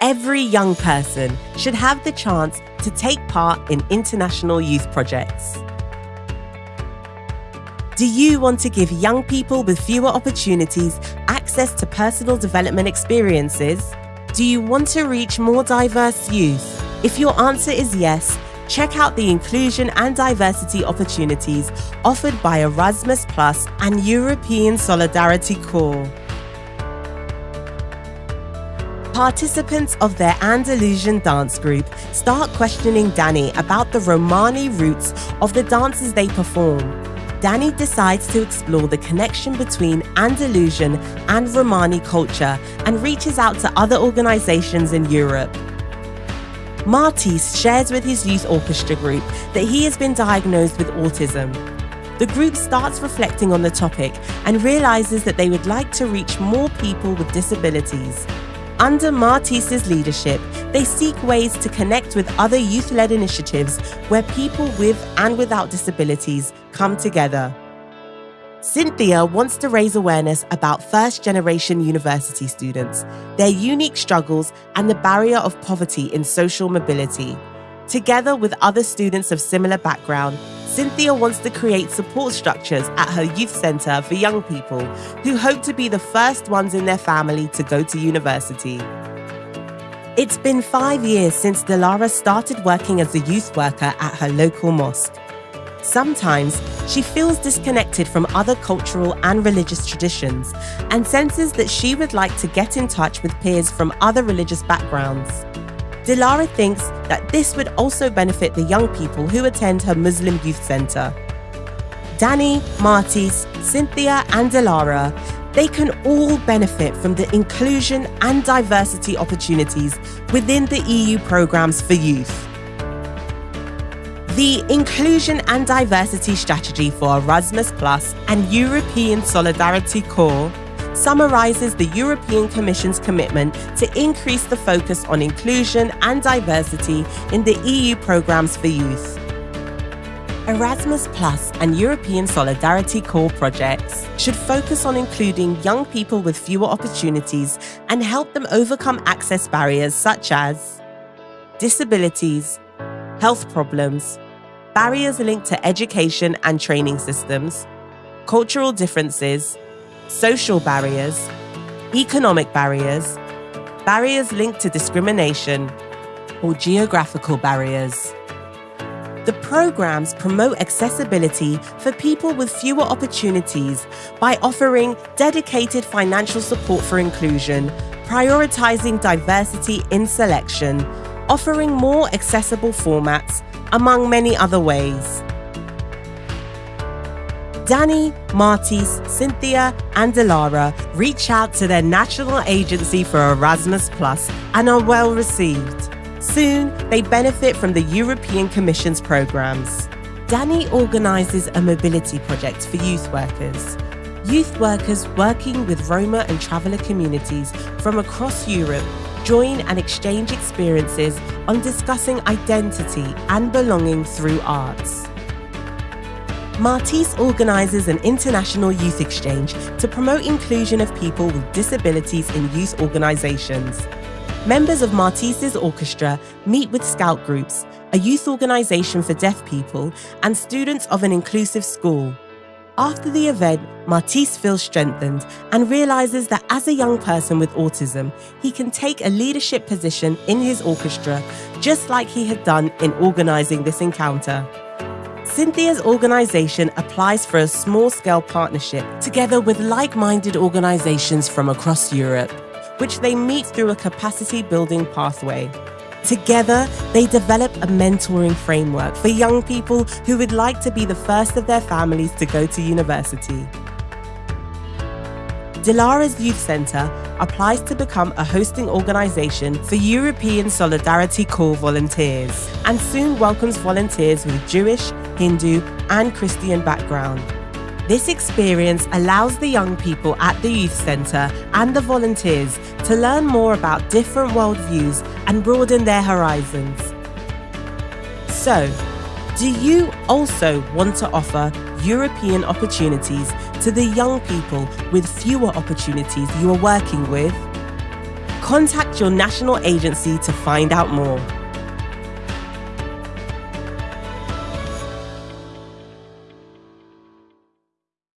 Every young person should have the chance to take part in international youth projects. Do you want to give young people with fewer opportunities access to personal development experiences? Do you want to reach more diverse youth? If your answer is yes, check out the inclusion and diversity opportunities offered by Erasmus Plus and European Solidarity Corps. Participants of their Andalusian dance group start questioning Danny about the Romani roots of the dances they perform. Danny decides to explore the connection between Andalusian and Romani culture and reaches out to other organizations in Europe. Martis shares with his youth orchestra group that he has been diagnosed with autism. The group starts reflecting on the topic and realizes that they would like to reach more people with disabilities. Under Martis's leadership, they seek ways to connect with other youth led initiatives where people with and without disabilities come together. Cynthia wants to raise awareness about first generation university students, their unique struggles, and the barrier of poverty in social mobility. Together with other students of similar background, Cynthia wants to create support structures at her youth centre for young people who hope to be the first ones in their family to go to university. It's been five years since Dilara started working as a youth worker at her local mosque. Sometimes she feels disconnected from other cultural and religious traditions and senses that she would like to get in touch with peers from other religious backgrounds. Dilara thinks that this would also benefit the young people who attend her Muslim youth centre. Danny, Martis, Cynthia, and Dilara, they can all benefit from the inclusion and diversity opportunities within the EU programmes for youth. The Inclusion and Diversity Strategy for Erasmus Plus and European Solidarity Corps summarizes the European Commission's commitment to increase the focus on inclusion and diversity in the EU programs for youth. Erasmus Plus and European Solidarity Corps projects should focus on including young people with fewer opportunities and help them overcome access barriers such as disabilities, health problems, barriers linked to education and training systems, cultural differences, social barriers, economic barriers, barriers linked to discrimination, or geographical barriers. The programs promote accessibility for people with fewer opportunities by offering dedicated financial support for inclusion, prioritizing diversity in selection, offering more accessible formats, among many other ways. Danny, Martis, Cynthia, and Dilara reach out to their national agency for Erasmus Plus and are well received. Soon, they benefit from the European Commission's programs. Danny organises a mobility project for youth workers. Youth workers working with Roma and traveller communities from across Europe join and exchange experiences on discussing identity and belonging through arts. Martis organises an international youth exchange to promote inclusion of people with disabilities in youth organisations. Members of Martis's orchestra meet with Scout Groups, a youth organisation for deaf people, and students of an inclusive school. After the event, Martis feels strengthened and realises that as a young person with autism, he can take a leadership position in his orchestra, just like he had done in organising this encounter. Cynthia's organisation applies for a small scale partnership together with like minded organisations from across Europe, which they meet through a capacity building pathway. Together, they develop a mentoring framework for young people who would like to be the first of their families to go to university. Dilara's Youth Centre applies to become a hosting organisation for European Solidarity Corps volunteers and soon welcomes volunteers with Jewish, Hindu, and Christian background. This experience allows the young people at the Youth Centre and the volunteers to learn more about different worldviews and broaden their horizons. So, do you also want to offer European opportunities to the young people with fewer opportunities you are working with? Contact your national agency to find out more.